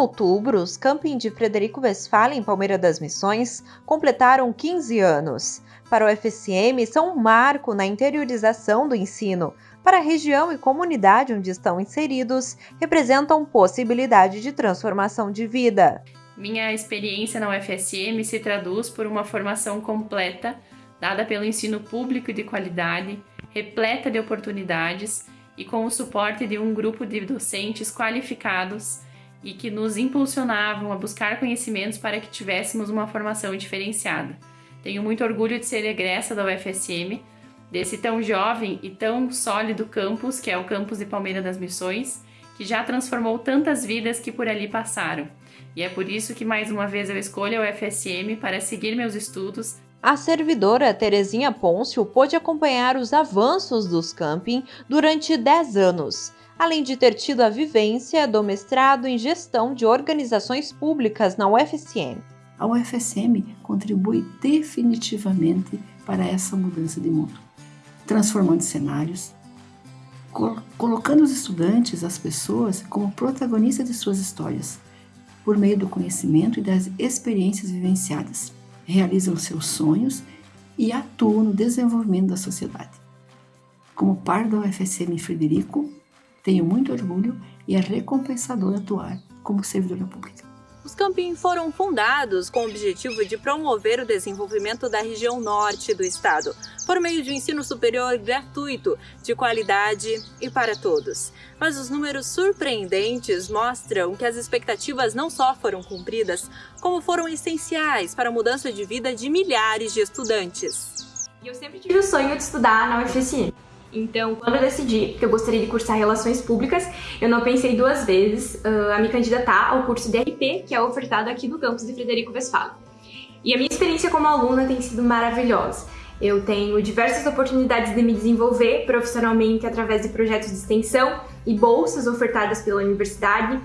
outubro, os camping de Frederico Westphalen, em Palmeira das Missões, completaram 15 anos. Para o FSM, são um marco na interiorização do ensino. Para a região e comunidade onde estão inseridos, representam possibilidade de transformação de vida. Minha experiência na UFSM se traduz por uma formação completa, dada pelo ensino público de qualidade, repleta de oportunidades e com o suporte de um grupo de docentes qualificados e que nos impulsionavam a buscar conhecimentos para que tivéssemos uma formação diferenciada. Tenho muito orgulho de ser egressa da UFSM, desse tão jovem e tão sólido campus, que é o campus de Palmeira das Missões, que já transformou tantas vidas que por ali passaram. E é por isso que mais uma vez eu escolho a UFSM para seguir meus estudos. A servidora Terezinha Pôncio pôde acompanhar os avanços dos camping durante 10 anos, além de ter tido a vivência do mestrado em gestão de organizações públicas na UFSM. A UFSM contribui definitivamente para essa mudança de mundo, transformando cenários, colocando os estudantes, as pessoas, como protagonistas de suas histórias, por meio do conhecimento e das experiências vivenciadas. Realizam seus sonhos e atuam no desenvolvimento da sociedade. Como par da UFSM Frederico, tenho muito orgulho e é recompensador atuar como servidora pública. Os camping foram fundados com o objetivo de promover o desenvolvimento da região norte do estado, por meio de um ensino superior gratuito, de qualidade e para todos. Mas os números surpreendentes mostram que as expectativas não só foram cumpridas, como foram essenciais para a mudança de vida de milhares de estudantes. Eu sempre tive o sonho de estudar na UFSM. Então, quando eu decidi que eu gostaria de cursar Relações Públicas, eu não pensei duas vezes uh, a me candidatar ao curso de RP, que é ofertado aqui no campus de Frederico Westphalen. E a minha experiência como aluna tem sido maravilhosa. Eu tenho diversas oportunidades de me desenvolver profissionalmente através de projetos de extensão e bolsas ofertadas pela universidade.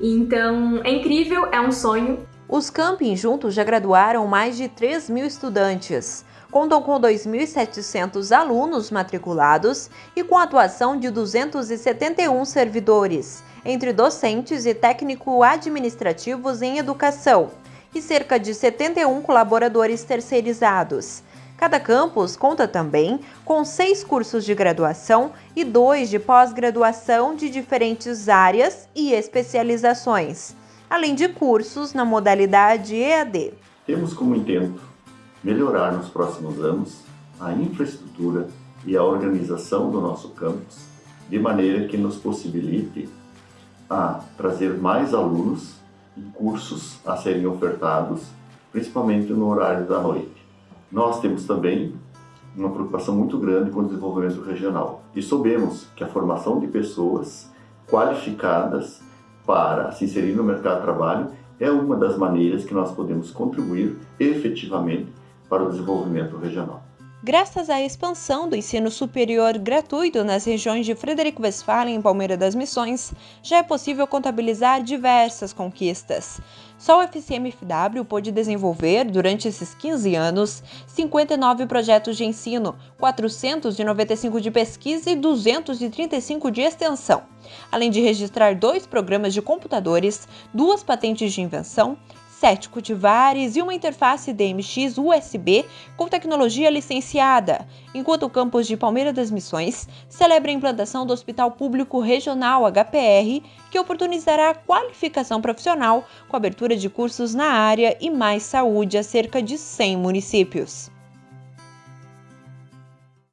Então, é incrível, é um sonho. Os camping juntos já graduaram mais de 3 mil estudantes contam com 2.700 alunos matriculados e com atuação de 271 servidores, entre docentes e técnico-administrativos em educação, e cerca de 71 colaboradores terceirizados. Cada campus conta também com seis cursos de graduação e dois de pós-graduação de diferentes áreas e especializações, além de cursos na modalidade EAD. Temos como intento melhorar nos próximos anos a infraestrutura e a organização do nosso campus, de maneira que nos possibilite a trazer mais alunos e cursos a serem ofertados, principalmente no horário da noite. Nós temos também uma preocupação muito grande com o desenvolvimento regional e sabemos que a formação de pessoas qualificadas para se inserir no mercado de trabalho é uma das maneiras que nós podemos contribuir efetivamente para o desenvolvimento regional. Graças à expansão do ensino superior gratuito nas regiões de Frederico Westphalen e Palmeira das Missões, já é possível contabilizar diversas conquistas. Só o FCMFW pôde desenvolver, durante esses 15 anos, 59 projetos de ensino, 495 de pesquisa e 235 de extensão, além de registrar dois programas de computadores, duas patentes de invenção, sete cultivares e uma interface DMX USB com tecnologia licenciada, enquanto o campus de Palmeira das Missões celebra a implantação do Hospital Público Regional HPR, que oportunizará a qualificação profissional com abertura de cursos na área e mais saúde a cerca de 100 municípios.